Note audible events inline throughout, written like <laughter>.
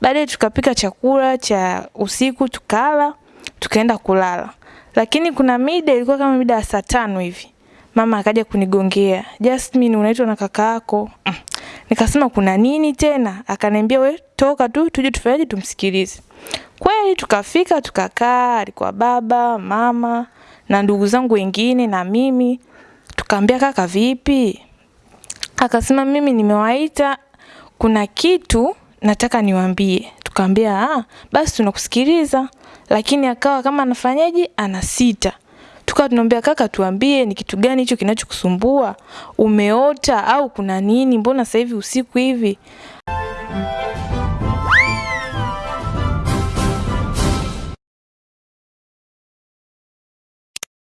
Baadaye tukapika chakula cha usiku tukala, tukaenda kulala. Lakini kuna mida ilikuwa kama mida ya saa tano hivi. Mama akaja kunigongea. Jasmine unaitwa na kaka yako. Mm. Nikasema kuna nini tena? Akaniambia we toka tu tuje tufanyaje tumsikilize. Kweli tukafika tukakaa, alikuwa baba, mama na ndugu zangu wengine na mimi. Tukaambia kaka vipi? Akasema mimi nimewaita kuna kitu nataka niwaambie. Tukaambia ah, basi tunakusikiliza. Lakini akawa kama anafanyaje anasita. Tukawa tunamwambia kaka, tuambie ni kitu gani hicho kinachokusumbua? Umeota au kuna nini? Mbona sasa hivi usiku hivi?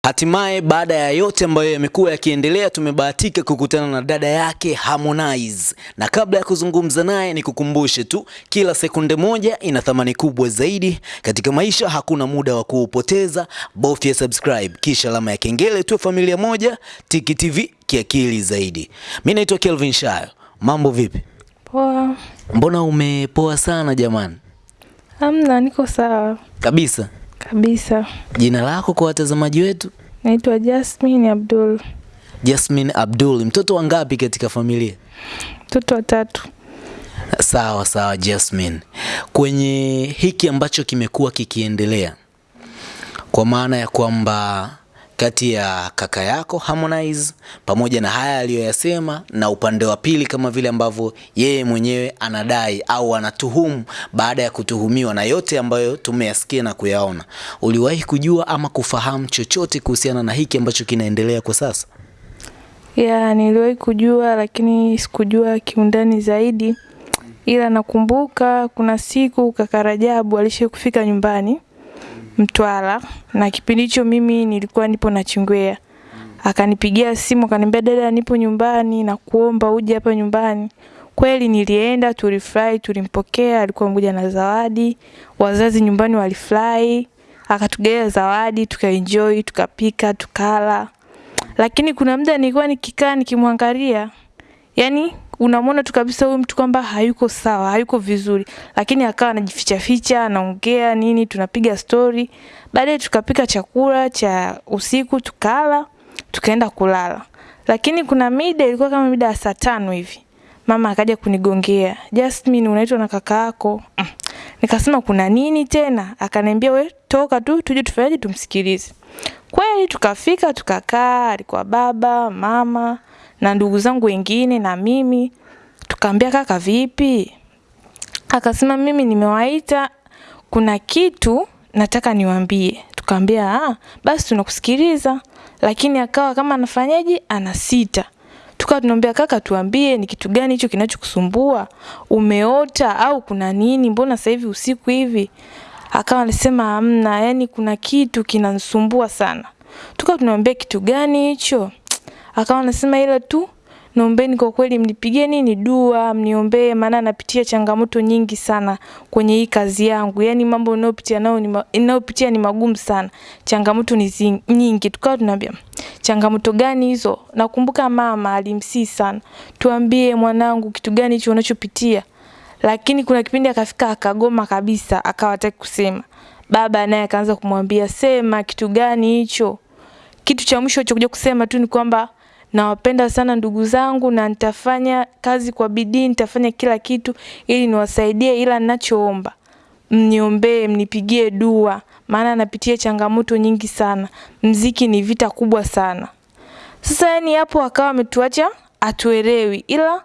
Hatimaye baada ya yote ambayo yamekuwa yakiendelea, tumebahatika kukutana na dada yake Harmonize, na kabla ya kuzungumza naye, nikukumbushe tu, kila sekunde moja ina thamani kubwa zaidi katika maisha. Hakuna muda wa kuupoteza, bofya subscribe kisha alama ya kengele tu. Familia moja, Tiki TV, kiakili zaidi. Mimi naitwa Kelvin Shayo. Mambo vipi? Poa. Mbona umepoa sana jamani? Hamna, niko sawa Kabisa. kabisa. Jina lako kwa watazamaji wetu? Naitwa Jasmine Abdul, Jasmine Abdul. Mtoto wa ngapi katika familia? mtoto wa tatu. Sawa sawa Jasmine, kwenye hiki ambacho kimekuwa kikiendelea, kwa maana ya kwamba kati ya kaka yako Harmonize pamoja na haya aliyoyasema, na upande wa pili kama vile ambavyo yeye mwenyewe anadai au anatuhumu baada ya kutuhumiwa na yote ambayo tumeyasikia na kuyaona, uliwahi kujua ama kufahamu chochote kuhusiana na hiki ambacho kinaendelea kwa sasa? Ya, niliwahi kujua lakini sikujua kiundani zaidi, ila nakumbuka kuna siku kaka Rajabu alishakufika nyumbani Mtwara, na kipindi hicho mimi nilikuwa nipo na Chingwea. Akanipigia simu akaniambia, dada, nipo nyumbani na kuomba uje hapa nyumbani. Kweli nilienda, tulifurahi, tulimpokea, alikuwa mmoja na zawadi, wazazi nyumbani walifurahi, akatugea zawadi, tukaenjoy, tukapika, tukala. Lakini kuna muda nilikuwa nikikaa nikimwangalia, yani unamwona tu kabisa huyu mtu kwamba hayuko sawa, hayuko vizuri, lakini akawa anajificha ficha, anaongea nini, tunapiga stori. Baadaye tukapika chakula cha usiku, tukala, tukaenda kulala. Lakini kuna mida ilikuwa kama mida ya saa tano hivi, mama akaja kunigongea, Jasmine unaitwa na kaka yako. Mm. Nikasema kuna nini tena? Akaniambia we toka tu tuje tufanyaje tumsikilize. Kweli tukafika tukakaa, alikuwa baba, mama na ndugu zangu wengine na mimi. Tukaambia kaka vipi? Akasema mimi nimewaita kuna kitu nataka niwambie Tukaambia ah, basi tunakusikiliza. Lakini akawa kama anafanyaje anasita. Tukawa tunamwambia kaka, tuambie ni kitu gani hicho kinachokusumbua? Umeota au kuna nini? Mbona sasa hivi usiku hivi? Akawa anasema hamna, yani kuna kitu kinanisumbua sana. Tukawa tunamwambia kitu gani hicho? Akawa anasema ila tu naombeni kwa kweli mnipigie nini dua, mniombee maana napitia changamoto nyingi sana kwenye hii kazi yangu. Yaani mambo ninayopitia nao ni ninayopitia ni magumu sana. Changamoto ni zing, nyingi. Tukawa tunaambia changamoto gani hizo? Nakumbuka mama alimsii sana. Tuambie mwanangu kitu gani hicho unachopitia. Lakini kuna kipindi akafika akagoma kabisa, akawa hataki kusema. Baba naye akaanza kumwambia sema kitu gani hicho. Kitu cha mwisho alichokuja kusema tu ni kwamba nawapenda sana ndugu zangu na nitafanya kazi kwa bidii, nitafanya kila kitu ili niwasaidie, ila ninachoomba mniombee, mnipigie dua, maana napitia changamoto nyingi sana. Mziki ni vita kubwa sana. Sasa yani hapo akawa ametuacha atuelewi, ila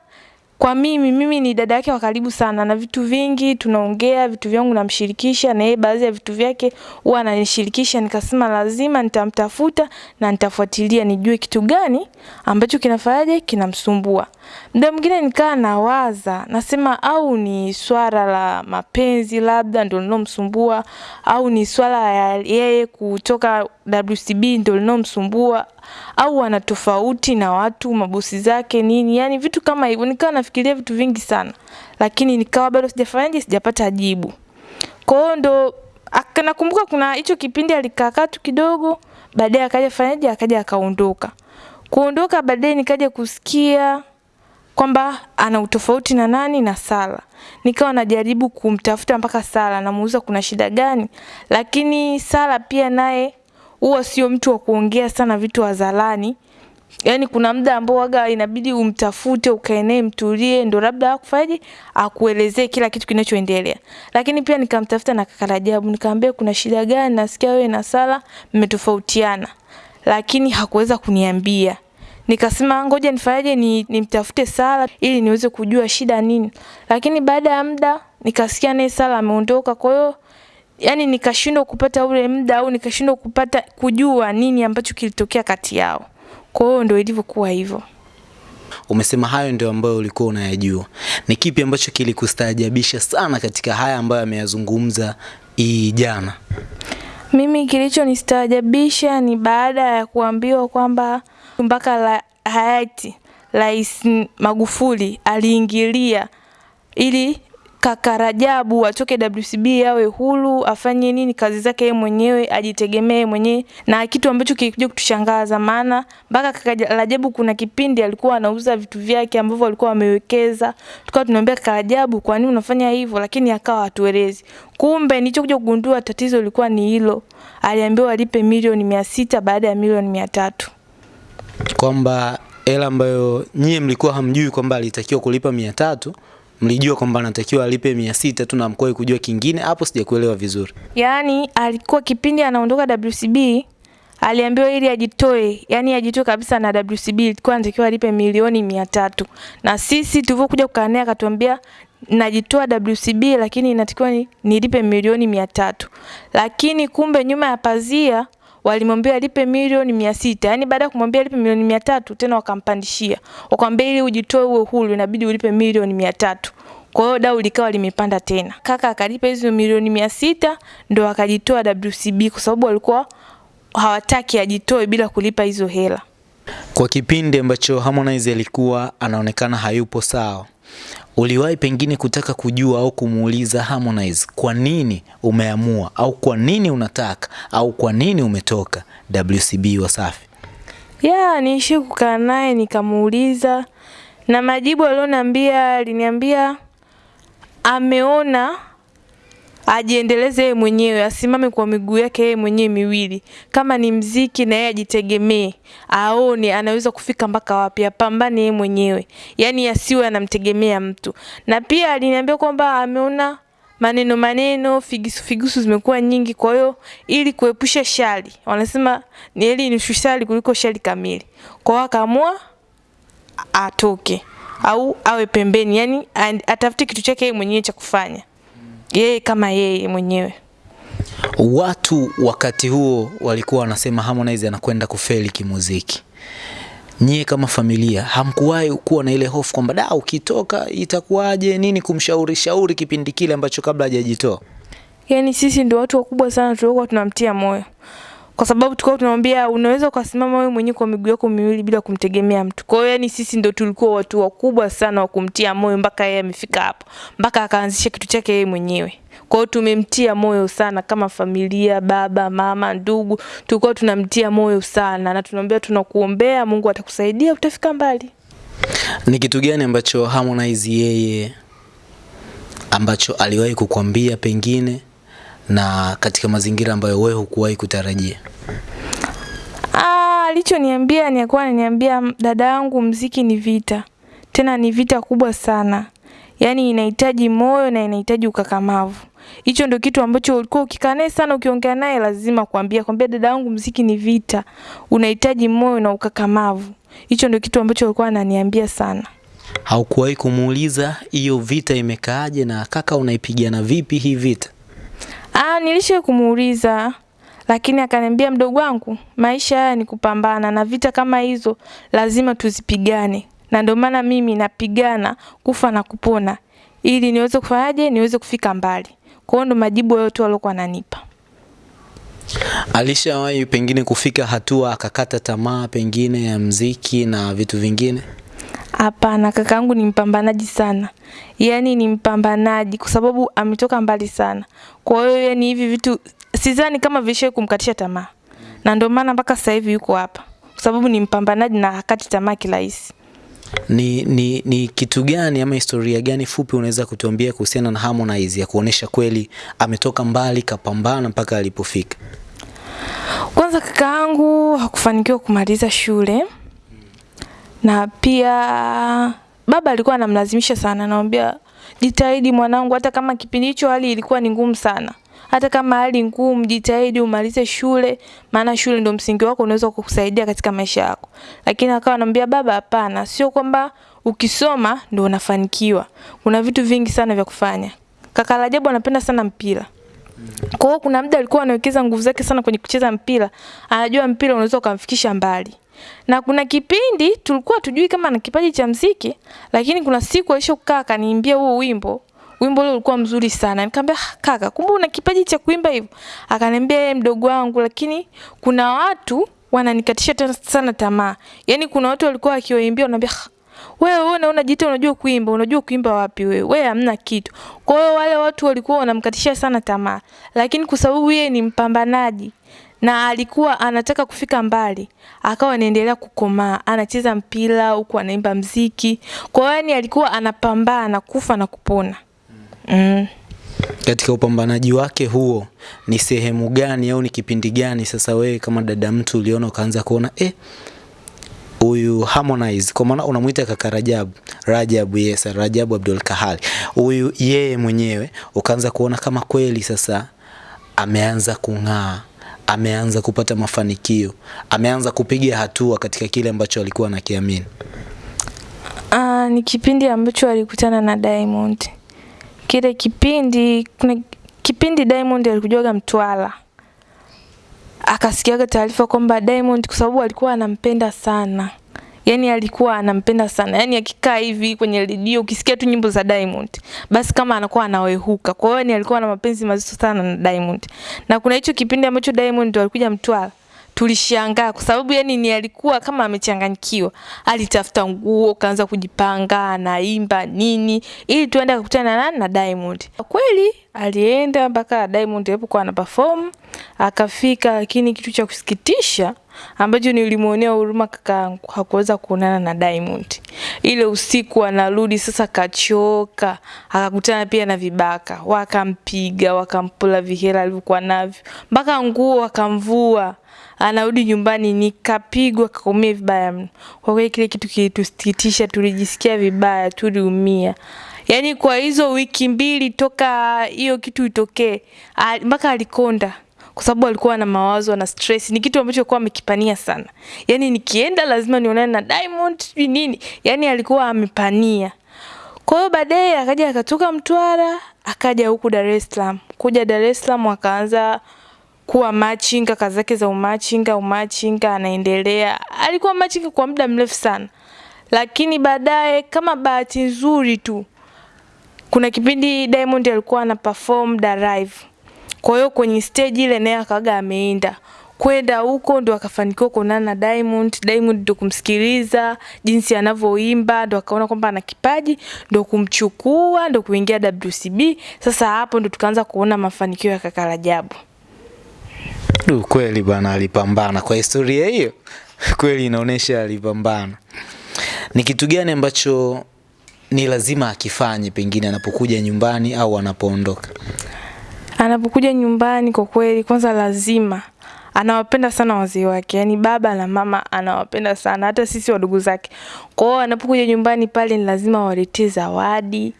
kwa mimi mimi ni dada yake wa karibu sana na vitu vingi tunaongea, vitu vyangu namshirikisha na yeye baadhi ya vitu vyake huwa ananishirikisha. Nikasema lazima nitamtafuta na nitafuatilia nijue kitu gani ambacho kinafanyaje kinamsumbua. Muda mwingine nikaa nawaza, nasema au ni swala la mapenzi labda ndio linomsumbua au ni swala ya yeye kutoka WCB ndio linomsumbua au ana tofauti na watu mabosi zake nini, yani vitu kama hivyo. Nikawa nafikiria vitu vingi sana, lakini nikawa bado sijafanyaje, sijapata jibu. Kwa hiyo ndo nakumbuka kuna hicho kipindi alikaa tu kidogo, baadaye akaja fanyaje, akaja akaondoka. Kuondoka baadaye nikaja kusikia kwamba ana utofauti na nani na Sala. Nikawa najaribu kumtafuta mpaka Sala, namuuliza kuna shida gani, lakini Sala pia naye huwa sio mtu wa kuongea sana vitu hadharani. Yaani kuna muda ambao waga inabidi umtafute ukae naye mtulie, ndo labda akufaje akuelezee kila kitu kinachoendelea. Lakini pia nikamtafuta na kaka Rajabu, nikamwambia kuna shida gani, nasikia wewe na Sala mmetofautiana, lakini hakuweza kuniambia. Nikasema ngoja nifanyaje, ni nimtafute Sala ili niweze kujua shida nini. Lakini baada ya muda nikasikia naye Sala ameondoka, kwa hiyo yani nikashindwa kupata ule muda au nikashindwa kupata kujua nini ambacho kilitokea kati yao. Kwa hiyo ndio ilivyokuwa hivyo. Umesema hayo ndio ambayo ulikuwa unayajua. Ni kipi ambacho kilikustaajabisha sana katika haya ambayo ameyazungumza hii jana? Mimi kilichonistaajabisha ni baada ya kuambiwa kwamba mpaka la hayati Rais Magufuli aliingilia ili kaka Rajabu atoke WCB awe huru, afanye nini kazi zake yeye mwenyewe, ajitegemee mwenyewe, na kitu ambacho kilikuja kutushangaza, maana mpaka kaka Rajabu kuna kipindi alikuwa anauza vitu vyake ambavyo alikuwa amewekeza, tukawa tunamwambia kaka Rajabu, kwa nini unafanya hivyo? Lakini akawa hatuelezi. Kumbe nilichokuja kugundua tatizo lilikuwa ni hilo, aliambiwa alipe milioni mia sita baada ya milioni mia tatu Kwamba hela ambayo nyie mlikuwa hamjui kwamba alitakiwa kulipa mia tatu mlijua kwamba anatakiwa alipe mia sita tu na mkoe kujua kingine. Hapo sijakuelewa vizuri. Yaani alikuwa kipindi anaondoka WCB aliambiwa ili ajitoe, yani ajitoe kabisa na WCB ilikuwa anatakiwa alipe milioni mia tatu na sisi tulivyokuja kukaa akatuambia najitoa WCB lakini inatakiwa ni, nilipe milioni mia tatu lakini kumbe nyuma ya pazia walimwambia alipe milioni mia sita. Yaani baada ya kumwambia alipe milioni mia tatu tena wakampandishia. Wakamwambia ili ujitoe uwe huru inabidi ulipe milioni mia tatu. Kwa hiyo dau likawa limepanda tena. Kaka akalipa hizo milioni mia sita ndo akajitoa WCB kwa sababu walikuwa hawataki ajitoe bila kulipa hizo hela. Kwa kipindi ambacho Harmonize alikuwa anaonekana hayupo sawa, uliwahi pengine kutaka kujua au kumuuliza Harmonize kwa nini umeamua au kwa nini unataka au kwa nini umetoka WCB Wasafi? ya niishi kukaa naye nikamuuliza, na majibu alioniambia, aliniambia ameona ajiendeleze yeye mwenyewe, asimame kwa miguu yake yeye mwenyewe miwili. Kama ni mziki, na yeye ajitegemee, aone anaweza kufika mpaka wapi, apambane yeye mwenyewe, yaani asiwe anamtegemea mtu. Na pia aliniambia kwamba ameona maneno maneno, figisu figisu zimekuwa nyingi, kwa hiyo ili kuepusha shari, wanasema ni heri nusu shari kuliko shari kamili. Kwa hiyo akaamua atoke au awe pembeni, yani atafute kitu chake yeye mwenyewe cha kufanya yeye kama yeye mwenyewe. Watu wakati huo walikuwa wanasema Harmonize anakwenda kufeli kimuziki. Nyie kama familia hamkuwahi kuwa na ile hofu kwamba da, ukitoka itakuwaje nini, kumshauri shauri kipindi kile ambacho kabla hajajitoa? Yaani sisi ndio watu wakubwa sana tulikuwa tunamtia moyo, kwa sababu tulikuwa tunamwambia unaweza ukasimama wewe mwenyewe kwa miguu yako miwili bila kumtegemea mtu. Kwa hiyo yani sisi ndo tulikuwa watu wakubwa sana wa kumtia moyo mpaka yeye amefika hapo, mpaka akaanzisha kitu chake yeye mwenyewe. Kwa hiyo tumemtia moyo sana kama familia, baba, mama, ndugu, tulikuwa tunamtia moyo sana na tunamwambia tunakuombea, Mungu atakusaidia, utafika mbali. Ni kitu gani ambacho Harmonize yeye ambacho aliwahi kukwambia pengine na katika mazingira ambayo wewe hukuwahi kutarajia? Ah, alichoniambia ni alikuwa ananiambia dada yangu, mziki ni vita, tena ni vita kubwa sana, yaani inahitaji moyo na inahitaji ukakamavu. Hicho ndio kitu ambacho ulikuwa ukikaa naye sana, ukiongea naye lazima kuambia kwambia, dada yangu, mziki ni vita, unahitaji moyo na ukakamavu. Hicho ndio kitu ambacho alikuwa ananiambia sana. Haukuwahi kumuuliza hiyo vita imekaaje na kaka, unaipigana vipi hii vita? Nilisha kumuuliza lakini akaniambia, mdogo wangu, maisha haya ni kupambana na vita kama hizo lazima tuzipigane, na ndio maana mimi napigana kufa na kupona ili niweze kufanyaje, niweze kufika mbali. Kwa hiyo ndo majibu yote waliokuwa ananipa. Alishawahi pengine kufika hatua akakata tamaa pengine ya mziki na vitu vingine? Hapana, kakaangu ni mpambanaji sana, yaani ni mpambanaji kwa sababu ametoka mbali sana. Kwa hiyo yani hivi vitu sidhani kama vishawahi kumkatisha tamaa, na ndio maana mpaka sasa hivi yuko hapa, kwa sababu ni mpambanaji na hakati tamaa kirahisi. Ni, ni, ni kitu gani ama historia gani fupi unaweza kutuambia kuhusiana na Harmonize ya kuonesha kweli ametoka mbali kapambana mpaka alipofika? Kwanza kakaangu hakufanikiwa kumaliza shule na pia baba alikuwa anamlazimisha sana, anamwambia jitahidi mwanangu, hata kama kipindi hicho hali ilikuwa ni ngumu sana, hata kama hali ngumu, jitahidi umalize shule, maana shule ndio msingi wako, unaweza kukusaidia katika maisha yako. Lakini akawa anamwambia baba, hapana, sio kwamba ukisoma ndio unafanikiwa. Kuna vitu vingi sana vya kufanya. Kaka Rajabu anapenda sana mpira. Kwa hiyo kuna muda alikuwa anawekeza nguvu zake sana kwenye kucheza mpira. Anajua mpira unaweza ukamfikisha mbali. Na kuna kipindi tulikuwa tujui kama na kipaji cha mziki, lakini kuna siku alisha kukaa akaniimbia huo wimbo. Wimbo ule ulikuwa mzuri sana. Nikamwambia "Ah, kaka, kumbe una kipaji cha kuimba hivyo? Akaniambia yeye mdogo wangu, lakini kuna watu wananikatisha sana tamaa. Yaani kuna watu walikuwa wakiwaimbia wanaambia "Ah, wewe wewe unaona jita unajua kuimba, unajua kuimba wapi wewe? Wewe hamna kitu. Kwa hiyo wale watu walikuwa wanamkatisha sana tamaa. Lakini kwa sababu yeye ni mpambanaji na alikuwa anataka kufika mbali, akawa anaendelea kukomaa, anacheza mpira huku anaimba mziki. Kwa hiyo yani alikuwa anapambana kufa na kupona. Mm. Katika upambanaji wake huo ni sehemu gani au ni kipindi gani sasa wewe kama dada mtu uliona ukaanza kuona eh, huyu Harmonize kwa maana unamuita kaka Rajabu, Rajabu yes, Rajabu Abdul Kahali. Huyu yeye mwenyewe ukaanza kuona kama kweli sasa ameanza kung'aa, ameanza kupata mafanikio, ameanza kupiga hatua katika kile ambacho alikuwa anakiamini. Uh, ni kipindi ambacho alikutana na Diamond. Kile kipindi kuna kipindi Diamond alikujaga Mtwara. Akasikiaga taarifa kwamba Diamond kwa sababu alikuwa anampenda sana. Yaani alikuwa anampenda sana. Yani akikaa hivi kwenye redio ukisikia tu nyimbo za Diamond, basi kama anakuwa anawehuka. Kwa hiyo ni alikuwa na mapenzi mazito sana na Diamond. Na kuna hicho kipindi ambacho Diamond alikuja Mtwara tulishangaa kwa sababu yani ni alikuwa kama amechanganyikiwa. Alitafuta nguo, kaanza kujipanga, anaimba nini ili tuende kukutana na na Diamond. Kweli alienda mpaka Diamond alipokuwa ana perform akafika, lakini kitu cha kusikitisha ambacho nilimuonea huruma kakaangu hakuweza kuonana na Diamond. Ile usiku anarudi sasa kachoka, akakutana pia na vibaka, wakampiga, wakampula vihela alivyokuwa navyo, mpaka nguo wakamvua anarudi nyumbani nikapigwa kaumia vibaya mno. Kwa kweli kile kitu kilitusikitisha, tulijisikia vibaya, tuliumia. Yaani kwa hizo wiki mbili toka hiyo kitu itokee, mpaka alikonda kwa sababu alikuwa na mawazo na stress. Ni kitu ambacho alikuwa amekipania sana. Yaani nikienda lazima nionane na Diamond sijui nini. Yaani alikuwa amepania. Kwa hiyo baadaye akaja akatoka Mtwara, akaja huku Dar es Salaam. Kuja Dar es Salaam akaanza kuwa machinga, kazi zake za umachinga, umachinga anaendelea. Alikuwa machinga kwa muda mrefu sana. Lakini baadaye kama bahati nzuri tu kuna kipindi Diamond alikuwa ana perform da live. Kwa hiyo kwenye stage ile naye akaga ameenda kwenda huko ndo akafanikiwa kuonana na Diamond. Diamond ndo kumsikiliza jinsi anavyoimba, ndo akaona kwamba ana kipaji, ndo kumchukua, ndo kuingia WCB. Sasa hapo ndo tukaanza kuona mafanikio ya kaka Rajabu. Du, kweli bwana alipambana kwa historia hiyo. <laughs> Kweli inaonyesha alipambana. Ni kitu gani ambacho ni lazima akifanye pengine anapokuja nyumbani au anapoondoka? Anapokuja nyumbani kwa kweli, kwanza lazima anawapenda sana wazee wake, yaani baba na mama anawapenda sana, hata sisi wadugu zake. Kwa hiyo anapokuja nyumbani pale ni lazima waletee zawadi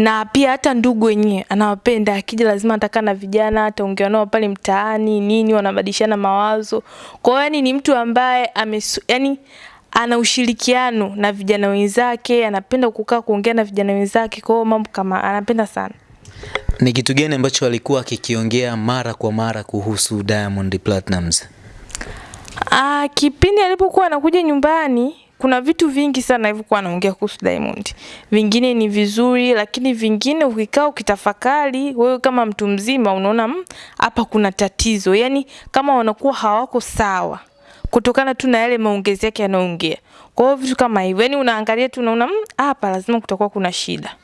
na pia hata ndugu wenyewe anawapenda. Akija lazima atakaa na vijana, ataongea nao pale mtaani nini, wanabadilishana mawazo. Kwa hiyo yani ni mtu ambaye amesu, yani ana ushirikiano na vijana wenzake, anapenda kukaa kuongea na vijana wenzake. Kwa hiyo mambo kama anapenda sana. Ni kitu gani ambacho alikuwa akikiongea mara kwa mara kuhusu Diamond Platnumz? Ah, kipindi alipokuwa anakuja nyumbani kuna vitu vingi sana alivyokuwa anaongea kuhusu Diamond. Vingine ni vizuri, lakini vingine ukikaa ukitafakari, wewe kama mtu mzima unaona "Mm, hapa kuna tatizo. Yaani kama wanakuwa hawako sawa kutokana tu na yale maongezi yake yanayoongea. Kwa hiyo vitu kama hivyo, yani unaangalia tu unaona "Mm, hapa lazima kutakuwa kuna shida.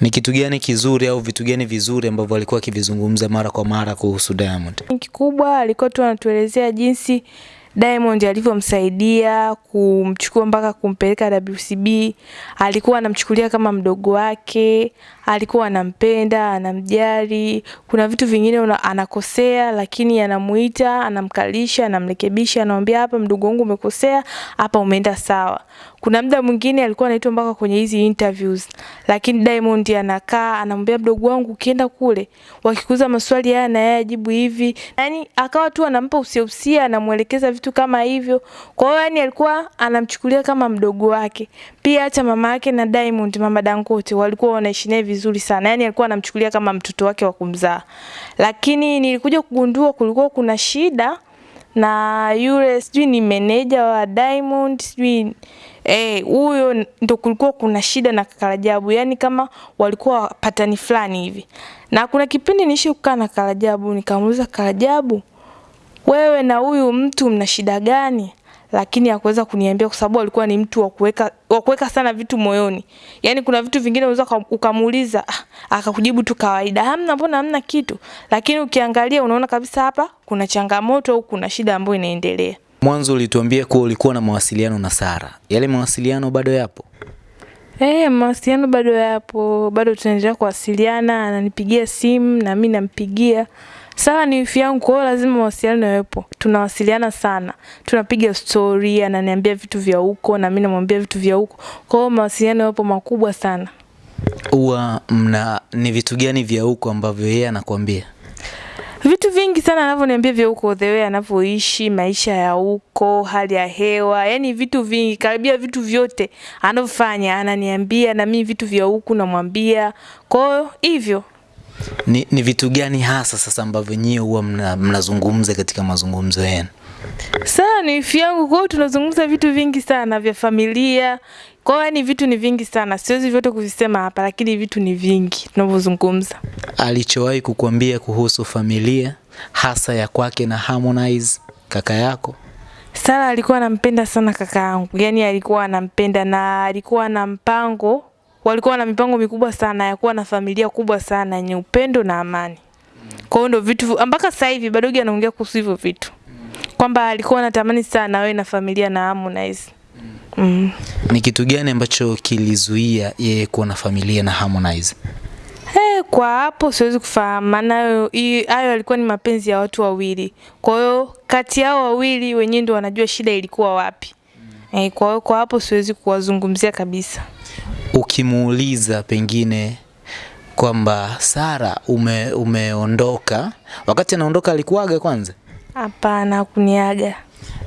Ni kitu gani kizuri au vitu gani vizuri ambavyo alikuwa akivizungumza mara kwa mara kuhusu Diamond? Kikubwa alikuwa tu anatuelezea jinsi Diamond alivyomsaidia kumchukua mpaka kumpeleka WCB, alikuwa anamchukulia kama mdogo wake, alikuwa anampenda, anamjali. Kuna vitu vingine una, anakosea lakini anamuita, anamkalisha, anamrekebisha, anamwambia hapa mdogo wangu umekosea, hapa umeenda sawa. Kuna muda mwingine alikuwa anaitwa mpaka kwenye hizi interviews, lakini Diamond anakaa anamwambia mdogo wangu, ukienda kule wakikuza maswali haya na yeye ajibu hivi, yani akawa tu anampa usia usia, anamuelekeza vitu kama hivyo. Kwa hiyo yani alikuwa anamchukulia kama mdogo wake. Pia hata mama yake na Diamond, mama Dangote, walikuwa wanaishi naye vizuri sana, yani alikuwa anamchukulia kama mtoto wake wa kumzaa. Lakini nilikuja kugundua kulikuwa kuna shida na yule sijui ni meneja wa Diamond sijui eh, huyo ndo kulikuwa kuna shida na kaka yani kama walikuwa patani fulani hivi. Na kuna kipindi niishi kukaa na kaka Rajabu, nikamuuliza kaka wewe na huyu mtu mna shida gani? Lakini hakuweza kuniambia kwa sababu alikuwa ni mtu wa kuweka wa kuweka sana vitu moyoni. Yaani kuna vitu vingine unaweza ukamuuliza ah, akakujibu tu kawaida. Hamna, mbona hamna kitu. Lakini ukiangalia unaona kabisa hapa kuna changamoto au kuna shida ambayo inaendelea. Mwanzo ulituambia kuwa ulikuwa na mawasiliano na Sara. Yale mawasiliano bado yapo? Eh, mawasiliano bado yapo, bado tunaendelea kuwasiliana, ananipigia simu na mimi nampigia. Sara ni wifi yangu, kwa hiyo lazima mawasiliano yawepo. Tunawasiliana sana, tunapiga story, ananiambia vitu vya huko na mimi namwambia vitu vya huko. Kwa hiyo mawasiliano yapo makubwa sana. Huwa mna ni vitu gani vya huko ambavyo yeye anakuambia? Vitu vingi sana anavyoniambia vya huko, the way anavyoishi, maisha ya huko, hali ya hewa, yani vitu vingi, karibia vitu vyote anavyofanya ananiambia, na mimi vitu vya huku namwambia. Kwa hiyo hivyo Ni, ni vitu gani hasa sasa ambavyo nyie huwa mnazungumza mna- katika mazungumzo yenu? Sasa ni wifi yangu, kwa hiyo tunazungumza vitu vingi sana vya familia. Kwa hiyo yani vitu ni vingi sana, siwezi vyote kuvisema hapa, lakini vitu ni vingi tunavyozungumza. Alichowahi kukuambia kuhusu familia hasa ya kwake na Harmonize kaka yako? Sara alikuwa anampenda sana kaka yangu, yani alikuwa anampenda na alikuwa na mpango, walikuwa na mipango mikubwa sana ya kuwa na familia kubwa sana yenye upendo na amani. Kwa hiyo ndo vitu mpaka sasa hivi Badogi anaongea kuhusu hivyo vitu kwamba alikuwa anatamani sana awe na familia na Harmonize. Mm. Ni kitu gani ambacho kilizuia yeye kuwa na familia na Harmonize? Hey, kwa hapo siwezi kufahamu maana hayo alikuwa yalikuwa ni mapenzi ya watu wawili. Kwa hiyo kati yao wawili wenyewe ndio wanajua shida ilikuwa wapi. Mm. Hey, kwa hiyo kwa hapo siwezi kuwazungumzia kabisa. Ukimuuliza pengine kwamba Sara ume, umeondoka, wakati anaondoka alikuaga kwanza Hapana, kuniaga.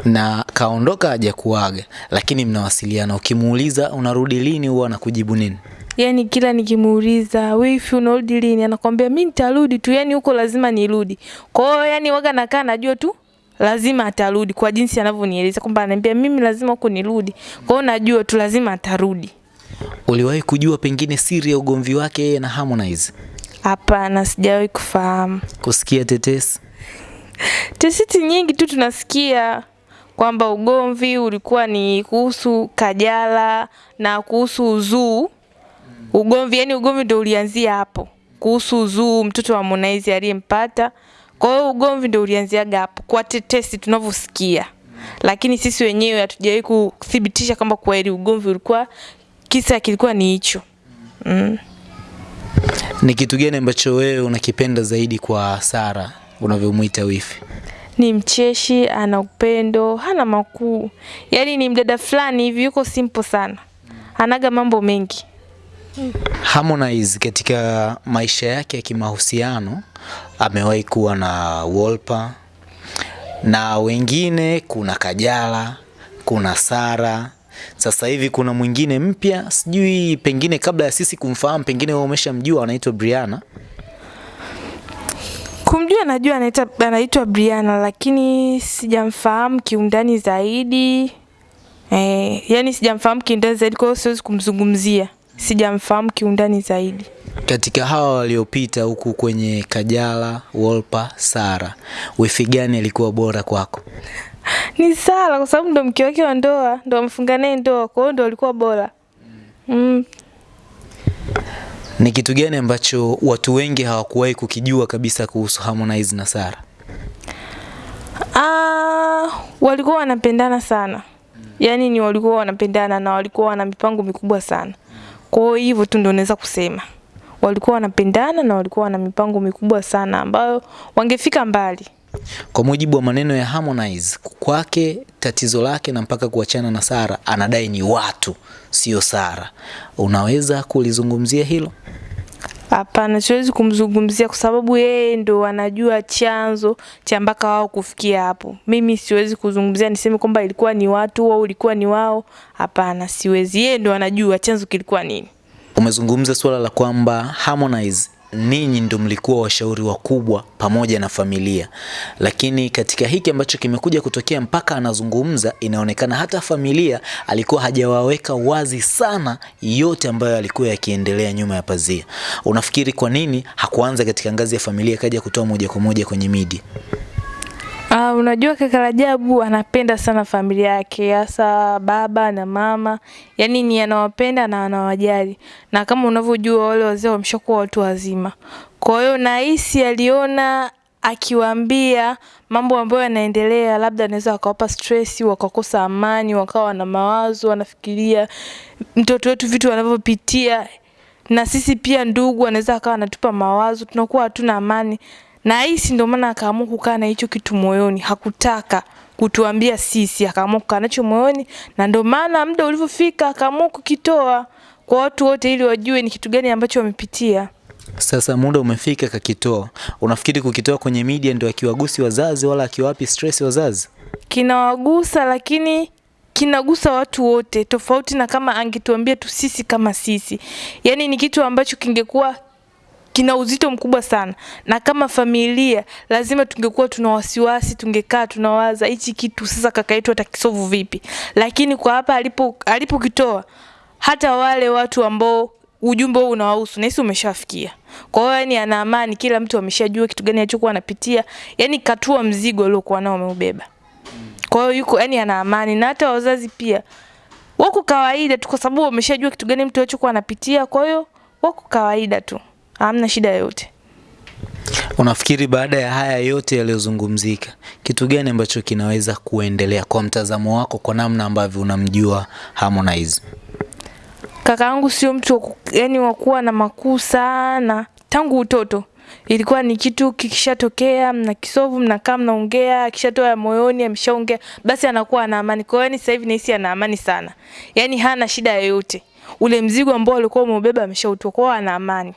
Na kaondoka hajakuaga, lakini mnawasiliana. Ukimuuliza unarudi lini, huwa anakujibu nini? yani kila nikimuuliza wifi unarudi lini, anakwambia mi nitarudi tu, yani huko lazima nirudi. Kwa hiyo yani waga nakaa najua tu lazima atarudi kwa jinsi anavyonieleza kwamba ananiambia mimi lazima huko nirudi. Kwa hiyo najua tu lazima atarudi. Uliwahi kujua pengine siri ya ugomvi wake yeye na Harmonize? Hapana, sijawahi kufahamu. Kusikia tetesi? Tesiti nyingi tu tunasikia kwamba ugomvi ulikuwa ni kuhusu Kajala na kuhusu Uzuu. Ugomvi yani ugomvi ndio ulianzia hapo kuhusu Uzuu, mtoto wa Harmonize aliyempata. Kwa hiyo ugomvi ndio ulianziaga hapo kwa tetesi tunavyosikia, lakini sisi wenyewe hatujawahi kuthibitisha kwamba kweli ugomvi ulikuwa kisa kilikuwa ni hicho. Mm. Ni kitu gani ambacho wewe unakipenda zaidi kwa Sara unavyomwita wifi? ni mcheshi, ana upendo, hana makuu. Yaani ni mdada fulani hivi yuko simple sana. Anaga mambo mengi. Harmonize katika maisha yake ya kimahusiano amewahi kuwa na Wolper na wengine, kuna Kajala, kuna Sara, sasa hivi kuna mwingine mpya, sijui pengine kabla ya sisi kumfahamu, pengine wewe umeshamjua, anaitwa Brianna. Kumjua najua anaitwa Brianna lakini sijamfahamu kiundani zaidi. Eh, yani sijamfahamu kiundani zaidi kwa hiyo siwezi kumzungumzia. Sijamfahamu kiundani zaidi. Katika hawa waliopita huku kwenye Kajala, Wolpa, Sara, wifi gani alikuwa bora kwako? Ni Sara kwa sababu ndo mke wake wa ndoa, ndo amfunga naye ndoa, kwa hiyo ndo alikuwa bora. Mm. Ni kitu gani ambacho watu wengi hawakuwahi kukijua kabisa kuhusu Harmonize na Sara? Ah, walikuwa wanapendana sana. Yaani ni walikuwa wanapendana na walikuwa wana mipango mikubwa sana. Kwa hiyo hivyo tu ndio naweza kusema. Walikuwa wanapendana na walikuwa wana mipango mikubwa sana ambayo wangefika mbali. Kwa mujibu wa maneno ya Harmonize, kwake tatizo lake na mpaka kuachana na Sara anadai ni watu, sio Sara. Unaweza kulizungumzia hilo? Hapana, siwezi kumzungumzia kwa sababu yeye ndo anajua chanzo cha mpaka wao kufikia hapo. Mimi siwezi kuzungumzia niseme kwamba ilikuwa ni watu au ilikuwa ni wao. Hapana, siwezi. Yeye ndo anajua chanzo kilikuwa nini. Umezungumza suala la kwamba Harmonize ninyi ndio mlikuwa washauri wakubwa pamoja na familia, lakini katika hiki ambacho kimekuja kutokea mpaka anazungumza, inaonekana hata familia alikuwa hajawaweka wazi sana yote ambayo alikuwa yakiendelea nyuma ya pazia. Unafikiri kwa nini hakuanza katika ngazi ya familia kaja kutoa moja kwa moja kwenye media? Ah, unajua kaka Rajabu anapenda sana familia yake, hasa baba na mama. Yaani ni anawapenda na anawajali. Na kama unavyojua wale wazee wameshakuwa watu wazima. Kwa hiyo nahisi aliona akiwaambia mambo ambayo yanaendelea, labda anaweza wakawapa stress, wakakosa amani, wakawa na mawazo, wanafikiria mtoto wetu vitu anavyopitia. Na sisi pia ndugu anaweza akawa anatupa mawazo, tunakuwa hatuna amani. Na hisi ndio maana akaamua kukaa na hicho kitu moyoni, hakutaka kutuambia sisi, akaamua kukaa nacho moyoni, na ndio maana muda ulivyofika akaamua kukitoa kwa watu wote ili wajue ni kitu gani ambacho wamepitia. Sasa muda umefika kakitoa. Unafikiri kukitoa kwenye media ndio akiwagusi wazazi wala akiwapi stress wazazi? Kinawagusa lakini kinagusa watu wote, tofauti na kama angetuambia tu sisi kama sisi. Yaani ni kitu ambacho kingekuwa kina uzito mkubwa sana, na kama familia lazima tungekuwa tuna wasiwasi, tungekaa tunawaza hichi kitu sasa kaka yetu atakisovu vipi. Lakini kwa hapa alipo alipokitoa, hata wale watu ambao ujumbe huu unawahusu nahisi umeshafikia. Kwa hiyo yani ana amani, kila mtu ameshajua kitu gani alichokuwa anapitia, yani katua mzigo aliokuwa nao ameubeba. Kwa hiyo yuko yani ana amani, na hata wazazi pia wako kawaida tu, kwa sababu wameshajua kitu gani mtu alichokuwa anapitia. Kwa hiyo wako kawaida tu, hamna shida yoyote. Unafikiri baada ya haya yote yaliyozungumzika, kitu gani ambacho kinaweza kuendelea kwa mtazamo wako, kwa namna ambavyo unamjua Harmonize? Kakaangu sio mtu yani wa kuwa na makuu sana tangu utoto. Ilikuwa ni kitu kikishatokea, mna kisovu, mnakaa mnaongea, akishatoa ya moyoni, ameshaongea, basi anakuwa ana amani. Kwa hiyo yani sasa hivi nahisi ana amani sana, yani hana shida yoyote. Ule mzigo ambao alikuwa umeubeba ameshautoa, kwa ana amani.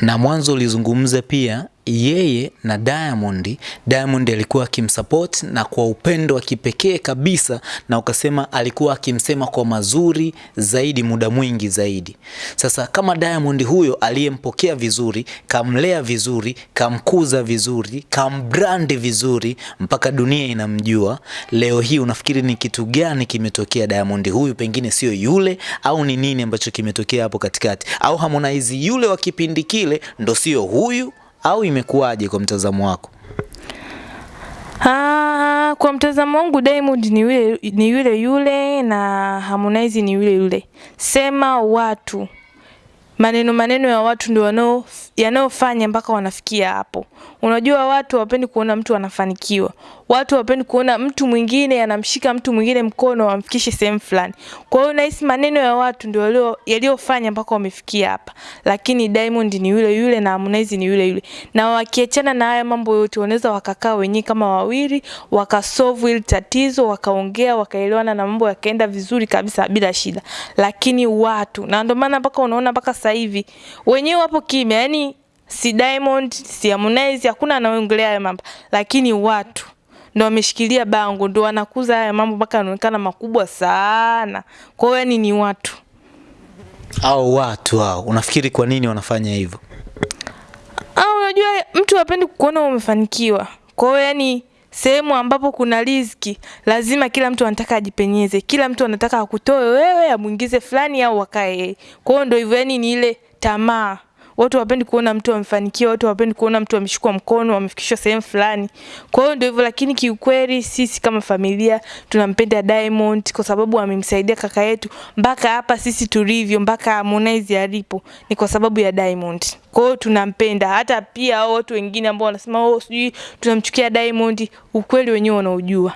Na mwanzo ulizungumza pia yeye na Diamond, Diamond alikuwa akimsupport na kwa upendo wa kipekee kabisa, na ukasema alikuwa akimsema kwa mazuri zaidi muda mwingi zaidi. Sasa kama Diamond huyo aliyempokea vizuri, kamlea vizuri, kamkuza vizuri, kambrandi vizuri mpaka dunia inamjua, leo hii unafikiri ni kitu gani kimetokea? Diamond huyu pengine sio yule, au ni nini ambacho kimetokea hapo katikati? Au Harmonize yule wa kipindi kile ndo sio huyu au imekuwaje kwa mtazamo wako? Ah, kwa mtazamo wangu Diamond ni yule ni yule yule na Harmonize ni yule yule. Sema watu maneno maneno ya watu ndio wanao yanayofanya mpaka wanafikia hapo. Unajua watu hawapendi kuona mtu anafanikiwa. Watu wapendi kuona mtu mwingine anamshika mtu mwingine mkono wamfikishe sehemu fulani. Kwa hiyo nahisi maneno ya watu ndio yaliyofanya mpaka wamefikia hapa. Lakini Diamond ni yule yule na Harmonize ni yule yule. Na wakiachana na haya mambo yote wanaweza wakakaa wenyewe kama wawili, wakasolve hili tatizo, wakaongea, wakaelewana na mambo yakaenda vizuri kabisa bila shida. Lakini watu na ndio maana mpaka unaona mpaka sasa hivi wenyewe wapo kimya, yani si Diamond, si Harmonize, hakuna anaongelea haya mambo, lakini watu ndo wameshikilia bango, ndo wanakuza haya mambo mpaka yanaonekana makubwa sana. Kwa hiyo yani ni watu Au watu hao, unafikiri kwa nini wanafanya hivyo? Ah, unajua mtu hapendi kukuona umefanikiwa. Kwa hiyo yani sehemu ambapo kuna riziki lazima kila mtu anataka ajipenyeze, kila mtu anataka akutoe wewe amwingize fulani au akae yeye. Kwa hiyo ndio hivyo, yani ni ile tamaa. Watu hawapendi kuona mtu amefanikiwa, watu hawapendi kuona mtu ameshikwa mkono, amefikishwa sehemu fulani. Kwa hiyo ndio hivyo, lakini kiukweli sisi kama familia tunampenda Diamond kwa sababu amemsaidia kaka yetu mpaka hapa sisi tulivyo, mpaka Harmonize alipo ni kwa sababu ya Diamond. Kwa hiyo tunampenda, hata pia hao watu wengine ambao wanasema oh, sijui tunamchukia Diamond, ukweli wenyewe wanaojua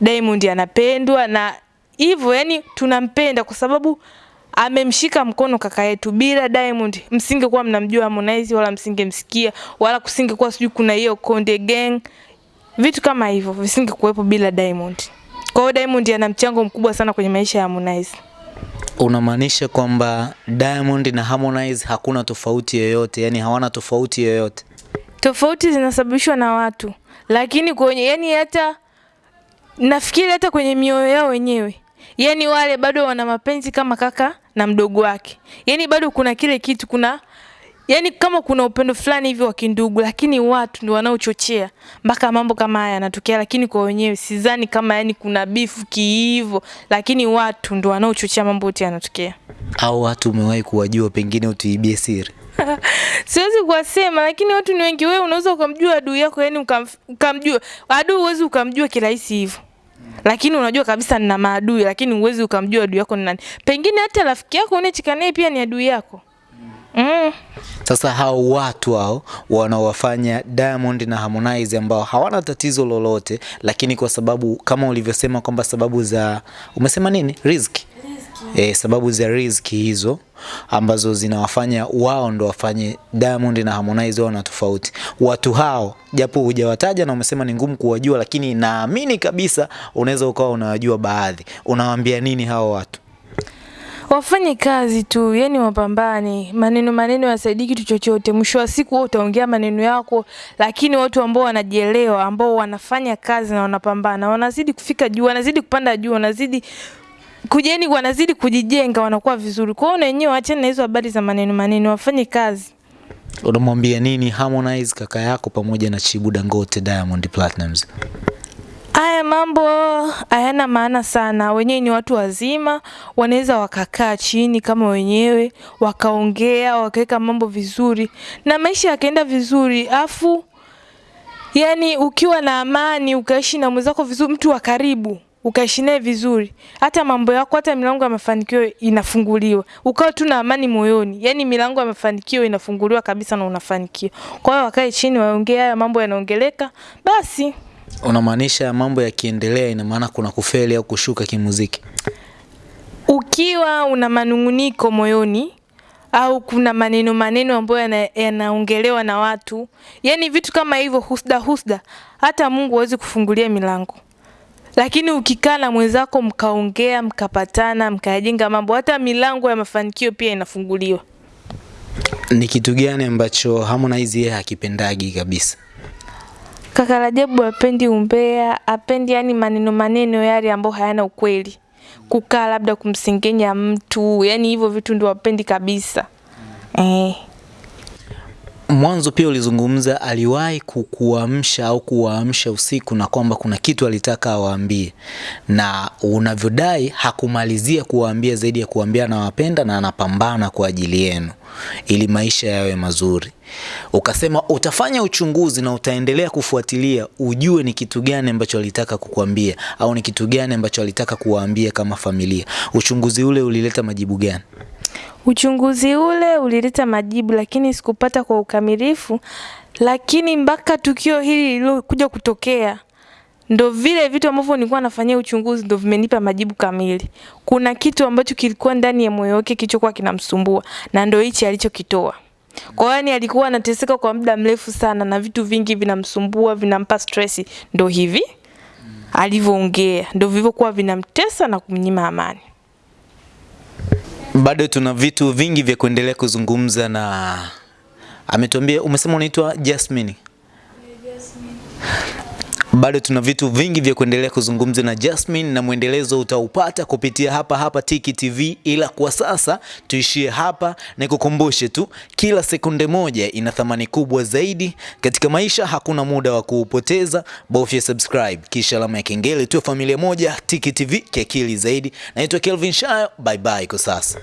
Diamond anapendwa na hivyo, yani tunampenda kwa sababu amemshika mkono kaka yetu. Bila Diamond msingekuwa mnamjua Harmonize wala msingemsikia wala kusingekuwa sijui kuna hiyo Konde Gang, vitu kama hivyo visingekuwepo bila Diamond. Kwa hiyo Diamond ana mchango mkubwa sana kwenye maisha ya Harmonize. Unamaanisha kwamba Diamond na Harmonize hakuna tofauti yoyote, yani hawana tofauti yoyote? Tofauti zinasababishwa na watu, lakini kwenye yani hata nafikiri hata kwenye mioyo yao wenyewe yani wale bado wana mapenzi kama kaka na mdogo wake, Yaani bado kuna kile kitu, kuna yani kama kuna upendo fulani hivi wa kindugu, lakini watu ndio wanaochochea mpaka mambo kama haya yanatokea. Lakini kwa wenyewe sidhani kama yani kuna bifu kiivo, lakini watu ndio wanaochochea mambo yote yanatokea. Au watu umewahi kuwajua, pengine utuibie siri? <laughs> Siwezi kuwasema, lakini watu ni wengi. Wewe unaweza ukamjua adui yako, yani ukamjua adui, huwezi ukamjua kirahisi hivyo lakini unajua kabisa nina maadui, lakini uwezi ukamjua adui yako ni nani. Pengine hata rafiki yako unayecheka naye pia ni adui yako. Mm. Sasa hao watu hao wanaowafanya Diamond na Harmonize ambao hawana tatizo lolote, lakini kwa sababu kama ulivyosema kwamba sababu za umesema nini, riziki E, sababu za riziki hizo ambazo zinawafanya wao ndo wafanye Diamond na Harmonize wao na tofauti. Watu hao japo hujawataja na umesema ni ngumu kuwajua, lakini naamini kabisa unaweza ukawa unawajua baadhi. Unawaambia nini hao watu? Wafanye kazi tu, yani wapambane. Maneno maneno yasaidii kitu chochote. Mwisho wa siku wewe utaongea maneno yako, lakini watu ambao wanajielewa, ambao wanafanya kazi na wanapambana, wanazidi kufika juu, wanazidi kupanda juu, wanazidi kujeni, wanazidi kujijenga, wanakuwa vizuri. Kwa hiyo na wenyewe waachane na hizo habari za maneno maneno, wafanye kazi. Unamwambia nini Harmonize kaka yako pamoja na Chibu Dangote Diamond Platnumz? Haya mambo hayana maana sana. Wenyewe ni watu wazima, wanaweza wakakaa chini kama wenyewe wakaongea, wakaweka mambo vizuri na maisha yakaenda vizuri. Afu yani, ukiwa na amani, ukaishi na mwenzako vizuri, mtu wa karibu ukaishi naye vizuri, hata mambo yako, hata milango ya mafanikio inafunguliwa, ukawa tu na amani moyoni. Yani milango ya mafanikio inafunguliwa kabisa na unafanikiwa. Kwa hiyo wakae chini, waongee haya mambo yanaongeleka, basi Unamaanisha mambo yakiendelea, ina maana kuna kufeli au kushuka kimuziki? ukiwa una manunguniko moyoni au kuna maneno maneno ambayo yanaongelewa na watu, yani vitu kama hivyo, husda husda, hata Mungu hawezi kufungulia milango. Lakini ukikaa na mwenzako mkaongea, mkapatana, mkayajenga mambo, hata milango ya mafanikio pia inafunguliwa. Ni kitu gani ambacho Harmonize yeye hakipendagi kabisa? Kaka Rajabu apendi umbea, apendi yani maneno maneno yale ambayo hayana ukweli, kukaa labda kumsengenya mtu, yani hivyo vitu ndio apendi kabisa eh. Mwanzo pia ulizungumza aliwahi kukuamsha au kuwaamsha usiku na kwamba kuna kitu alitaka awaambie, na unavyodai hakumalizia kuwaambia zaidi ya kuwaambia anawapenda na anapambana kwa ajili yenu ili maisha yawe mazuri. Ukasema utafanya uchunguzi na utaendelea kufuatilia ujue ni kitu gani ambacho alitaka kukuambia au ni kitu gani ambacho alitaka kuwaambia kama familia. Uchunguzi ule ulileta majibu gani? Uchunguzi ule ulileta majibu, lakini sikupata kwa ukamilifu. Lakini mpaka tukio hili lilokuja kutokea, ndo vile vitu ambavyo nilikuwa nafanyia uchunguzi ndo vimenipa majibu kamili. Kuna kitu ambacho kilikuwa ndani ya moyo wake kilichokuwa kinamsumbua, na ndo hichi alichokitoa. Kwa hiyo yani alikuwa anateseka kwa muda mrefu sana na vitu vingi vinamsumbua, vinampa stress, ndo hivi alivyoongea, ndo vilivyokuwa vinamtesa na kumnyima amani. Bado tuna vitu vingi vya kuendelea kuzungumza na ametuambia, umesema unaitwa Jasmine. Bado tuna vitu vingi vya kuendelea kuzungumza na Jasmine na mwendelezo utaupata kupitia hapa hapa Tiki TV, ila kwa sasa tuishie hapa. Nikukumbushe tu, kila sekunde moja ina thamani kubwa zaidi katika maisha. Hakuna muda wa kuupoteza, bofya subscribe kisha alama ya kengele. Tuwe familia moja, Tiki TV kiakili zaidi. Naitwa Kelvin Shayo, bye bye kwa sasa.